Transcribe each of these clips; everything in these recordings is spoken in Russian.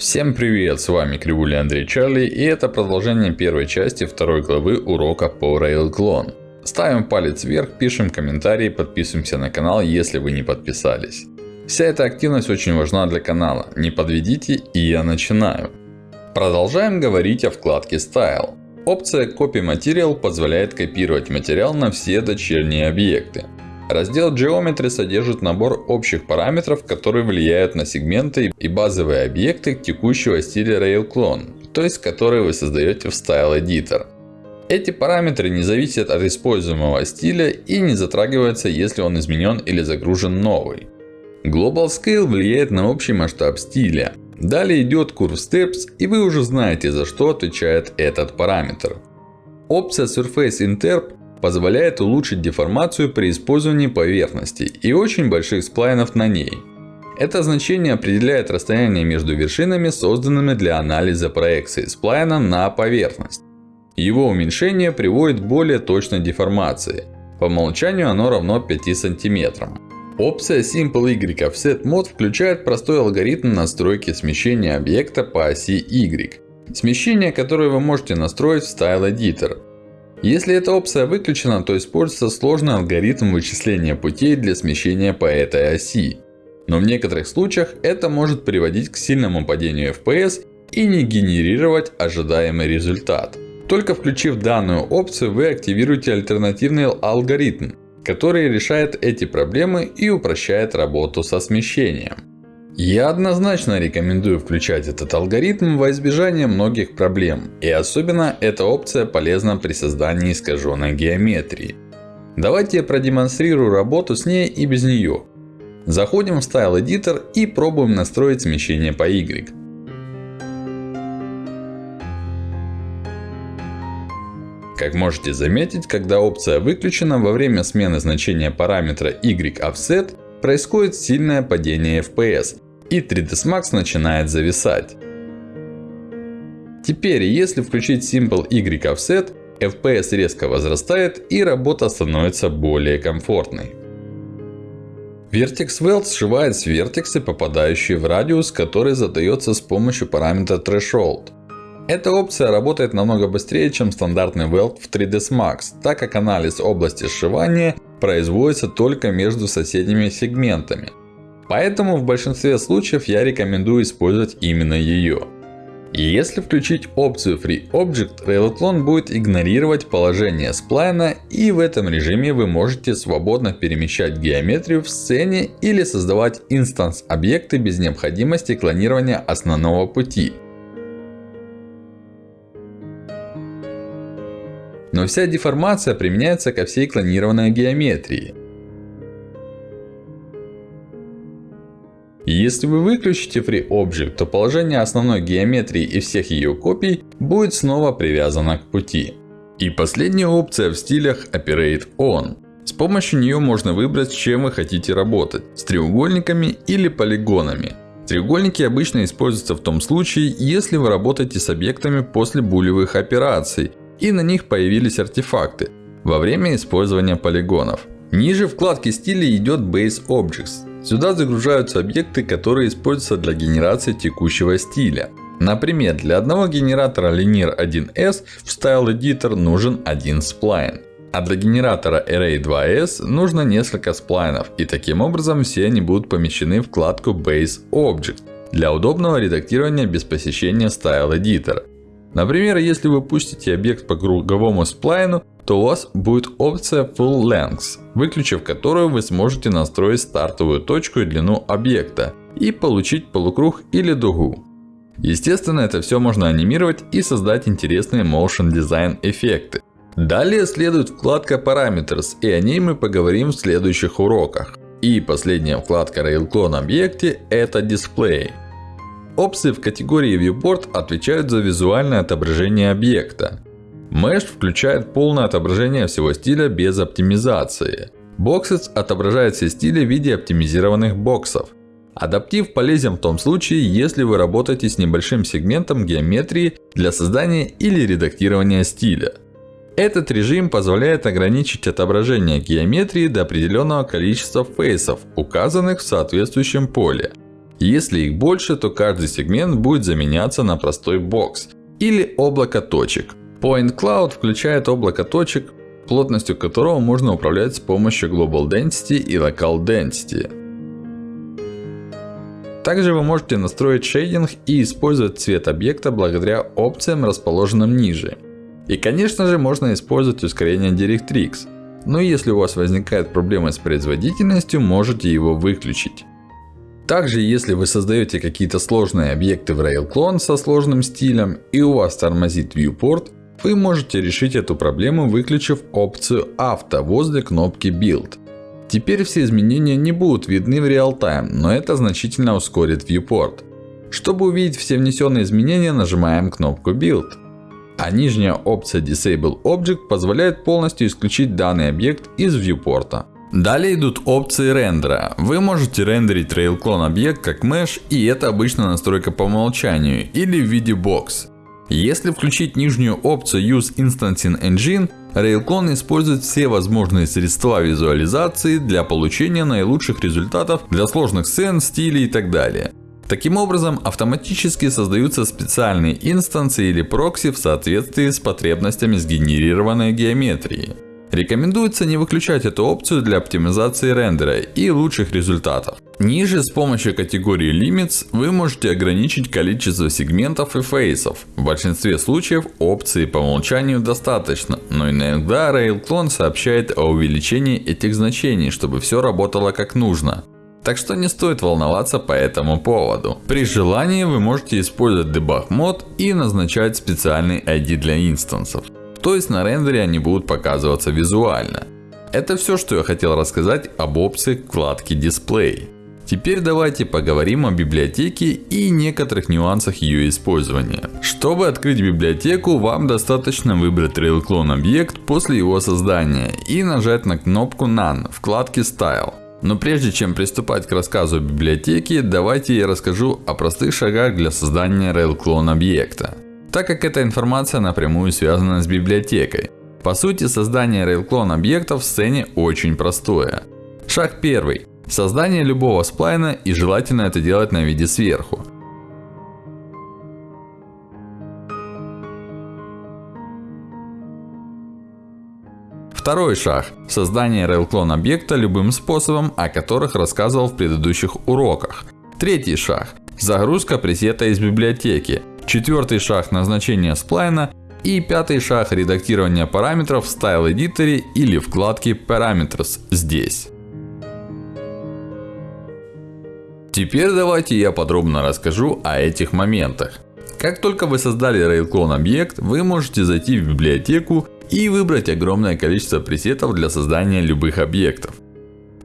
Всем привет, с вами Кривуля Андрей Чарли и это продолжение первой части второй главы урока по RailClone. Ставим палец вверх, пишем комментарии, подписываемся на канал, если вы не подписались. Вся эта активность очень важна для канала, не подведите и я начинаю. Продолжаем говорить о вкладке Style. Опция Copy Material позволяет копировать материал на все дочерние объекты. Раздел Geometry содержит набор общих параметров, которые влияют на сегменты и базовые объекты текущего стиля RailClone, то есть которые вы создаете в Style Editor. Эти параметры не зависят от используемого стиля и не затрагиваются, если он изменен или загружен новый. Global Scale влияет на общий масштаб стиля. Далее идет Curve Steps и вы уже знаете за что отвечает этот параметр. Опция Surface Interp позволяет улучшить деформацию при использовании поверхности и очень больших сплайнов на ней. Это значение определяет расстояние между вершинами, созданными для анализа проекции сплайна на поверхность. Его уменьшение приводит к более точной деформации. По умолчанию оно равно 5 см. Опция Simple Y Offset Mode включает простой алгоритм настройки смещения объекта по оси Y. Смещение, которое вы можете настроить в Style Editor. Если эта опция выключена, то используется сложный алгоритм вычисления путей для смещения по этой оси. Но в некоторых случаях это может приводить к сильному падению FPS и не генерировать ожидаемый результат. Только включив данную опцию, вы активируете альтернативный алгоритм, который решает эти проблемы и упрощает работу со смещением. Я однозначно рекомендую включать этот алгоритм во избежание многих проблем. И особенно эта опция полезна при создании искаженной геометрии. Давайте я продемонстрирую работу с ней и без нее. Заходим в Style Editor и пробуем настроить смещение по Y. Как можете заметить, когда опция выключена во время смены значения параметра Y Offset, происходит сильное падение FPS. И 3ds Max начинает зависать. Теперь, если включить Simple Y Offset, FPS резко возрастает и работа становится более комфортной. Vertex Weld сшивает с вертексы, попадающие в радиус, который задается с помощью параметра Threshold. Эта опция работает намного быстрее, чем стандартный Weld в 3ds Max, так как анализ области сшивания производится только между соседними сегментами. Поэтому в большинстве случаев я рекомендую использовать именно ее. Если включить опцию Free Object, RailClone будет игнорировать положение сплайна и в этом режиме вы можете свободно перемещать геометрию в сцене или создавать инстанс объекты без необходимости клонирования основного пути. Но вся деформация применяется ко всей клонированной геометрии. Если вы выключите FreeObject, то положение основной геометрии и всех ее копий будет снова привязано к пути. И последняя опция в стилях Operate On. С помощью нее можно выбрать, с чем вы хотите работать. С треугольниками или полигонами. Треугольники обычно используются в том случае, если вы работаете с объектами после булевых операций и на них появились артефакты во время использования полигонов. Ниже вкладки стиля идет Base Objects. Сюда загружаются объекты, которые используются для генерации текущего стиля. Например, для одного генератора Linear 1S в Style Editor нужен один сплайн. А для генератора Array 2S нужно несколько сплайнов. И таким образом все они будут помещены в вкладку Base Object. Для удобного редактирования без посещения Style Editor. Например, если вы пустите объект по круговому сплайну, то у вас будет опция Full Length, выключив которую вы сможете настроить стартовую точку и длину объекта. И получить полукруг или дугу. Естественно, это все можно анимировать и создать интересные Motion Design эффекты. Далее следует вкладка Parameters, и о ней мы поговорим в следующих уроках. И последняя вкладка RailClone объекте это Display. Опции в категории Viewport отвечают за визуальное отображение объекта. Mesh включает полное отображение всего стиля без оптимизации. Boxes отображает все стили в виде оптимизированных боксов. Адаптив полезен в том случае, если вы работаете с небольшим сегментом геометрии для создания или редактирования стиля. Этот режим позволяет ограничить отображение геометрии до определенного количества фейсов, указанных в соответствующем поле. Если их больше, то каждый сегмент будет заменяться на простой бокс или облако точек. Point Cloud включает облако точек, плотностью которого можно управлять с помощью Global Density и Local Density. Также вы можете настроить шейдинг и использовать цвет объекта благодаря опциям, расположенным ниже. И конечно же, можно использовать ускорение DirectX. Но если у вас возникает проблема с производительностью, можете его выключить. Также, если вы создаете какие-то сложные объекты в RailClone со сложным стилем и у вас тормозит viewport, вы можете решить эту проблему, выключив опцию авто возле кнопки Build. Теперь все изменения не будут видны в реал-тайм, но это значительно ускорит viewport. Чтобы увидеть все внесенные изменения, нажимаем кнопку Build. А нижняя опция Disable Object позволяет полностью исключить данный объект из viewport. Далее идут опции рендера. Вы можете рендерить RailClone объект как mesh, и это обычно настройка по умолчанию, или в виде бокс. Если включить нижнюю опцию Use Instancing Engine, RailClone использует все возможные средства визуализации для получения наилучших результатов для сложных сцен, стилей и так далее. Таким образом, автоматически создаются специальные инстанции или прокси в соответствии с потребностями сгенерированной геометрии. Рекомендуется не выключать эту опцию для оптимизации рендера и лучших результатов. Ниже с помощью категории Limits вы можете ограничить количество сегментов и фейсов. В большинстве случаев опции по умолчанию достаточно, но иногда RailClone сообщает о увеличении этих значений, чтобы все работало как нужно. Так что не стоит волноваться по этому поводу. При желании вы можете использовать Debug мод и назначать специальный ID для инстансов. То есть на рендере они будут показываться визуально. Это все, что я хотел рассказать об опции вкладки Display. Теперь давайте поговорим о библиотеке и некоторых нюансах ее использования. Чтобы открыть библиотеку, вам достаточно выбрать RailClone объект после его создания и нажать на кнопку None вкладки Style. Но прежде чем приступать к рассказу о библиотеке, давайте я расскажу о простых шагах для создания RailClone объекта так как эта информация напрямую связана с библиотекой. По сути, создание RailClone объекта в сцене очень простое. Шаг первый. Создание любого сплайна и желательно это делать на виде сверху. Второй шаг. Создание RailClone объекта любым способом, о которых рассказывал в предыдущих уроках. Третий шаг. Загрузка пресета из библиотеки. Четвертый шаг назначения сплайна. И пятый шаг редактирования параметров в Style Editor или вкладке Parameters здесь. Теперь давайте я подробно расскажу о этих моментах. Как только вы создали RailClone объект, вы можете зайти в библиотеку и выбрать огромное количество пресетов для создания любых объектов.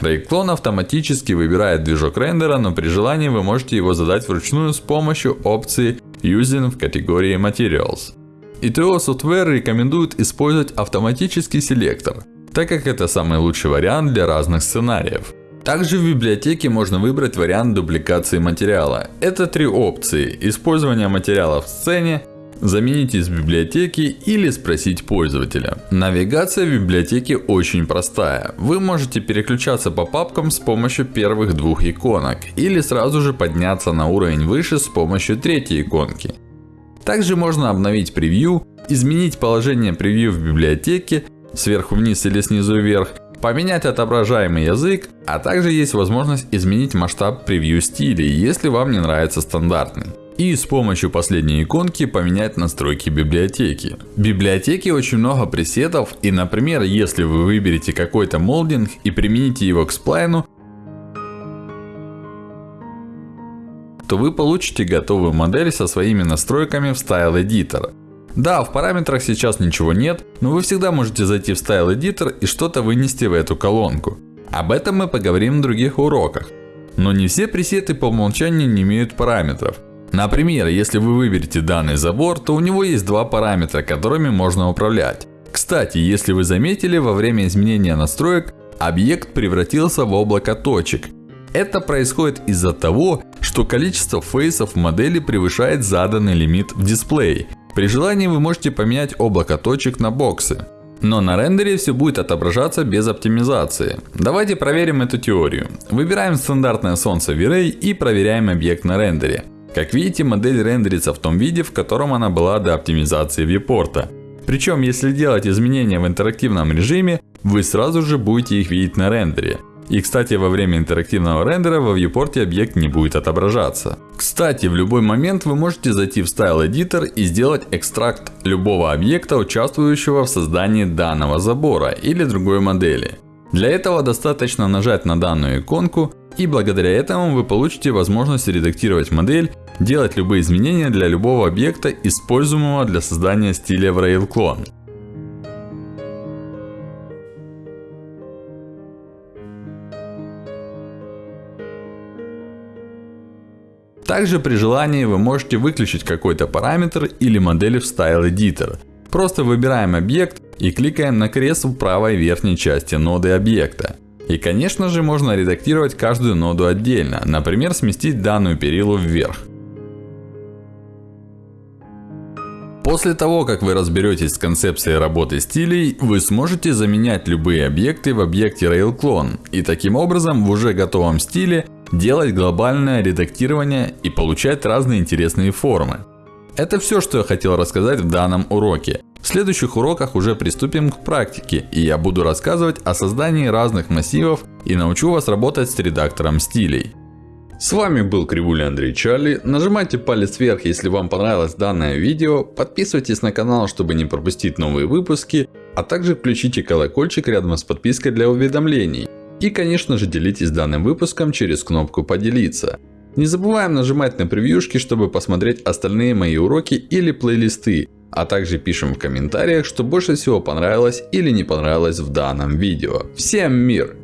RayClone автоматически выбирает движок рендера, но при желании вы можете его задать вручную с помощью опции Using в категории Materials. ITO Software рекомендует использовать автоматический селектор, так как это самый лучший вариант для разных сценариев. Также в библиотеке можно выбрать вариант дубликации материала. Это три опции. Использование материала в сцене, заменить из библиотеки или спросить пользователя. Навигация в библиотеке очень простая. Вы можете переключаться по папкам с помощью первых двух иконок. Или сразу же подняться на уровень выше с помощью третьей иконки. Также можно обновить превью, изменить положение превью в библиотеке, сверху вниз или снизу вверх, поменять отображаемый язык, а также есть возможность изменить масштаб превью стилей, если вам не нравится стандартный. И с помощью последней иконки поменять настройки библиотеки. В библиотеке очень много пресетов. И например, если вы выберете какой-то молдинг и примените его к сплайну, то вы получите готовую модель со своими настройками в Style Editor. Да, в параметрах сейчас ничего нет, но вы всегда можете зайти в Style Editor и что-то вынести в эту колонку. Об этом мы поговорим в других уроках. Но не все пресеты по умолчанию не имеют параметров. Например, если вы выберете данный забор, то у него есть два параметра, которыми можно управлять. Кстати, если вы заметили, во время изменения настроек, объект превратился в облако точек. Это происходит из-за того, что количество фейсов в модели превышает заданный лимит в дисплее. При желании вы можете поменять облако точек на боксы. Но на рендере все будет отображаться без оптимизации. Давайте проверим эту теорию. Выбираем стандартное солнце V-Ray и проверяем объект на рендере. Как видите, модель рендерится в том виде, в котором она была до оптимизации вьюпорта. Причем, если делать изменения в интерактивном режиме, вы сразу же будете их видеть на рендере. И кстати, во время интерактивного рендера во viewport объект не будет отображаться. Кстати, в любой момент вы можете зайти в Style Editor и сделать экстракт любого объекта, участвующего в создании данного забора или другой модели. Для этого достаточно нажать на данную иконку и благодаря этому вы получите возможность редактировать модель, делать любые изменения для любого объекта, используемого для создания стиля в RailClone. Также при желании вы можете выключить какой-то параметр или модель в Style Editor. Просто выбираем объект и кликаем на крест в правой верхней части ноды объекта. И конечно же можно редактировать каждую ноду отдельно, например сместить данную перилу вверх. После того, как вы разберетесь с концепцией работы стилей, вы сможете заменять любые объекты в объекте RailClone. И таким образом в уже готовом стиле делать глобальное редактирование и получать разные интересные формы. Это все, что я хотел рассказать в данном уроке. В следующих уроках уже приступим к практике, и я буду рассказывать о создании разных массивов и научу вас работать с редактором стилей. С вами был Кривуля Андрей Чарли. Нажимайте палец вверх, если вам понравилось данное видео. Подписывайтесь на канал, чтобы не пропустить новые выпуски. А также включите колокольчик рядом с подпиской для уведомлений. И конечно же делитесь данным выпуском через кнопку поделиться. Не забываем нажимать на превьюшки, чтобы посмотреть остальные мои уроки или плейлисты. А также пишем в комментариях, что больше всего понравилось или не понравилось в данном видео. Всем мир!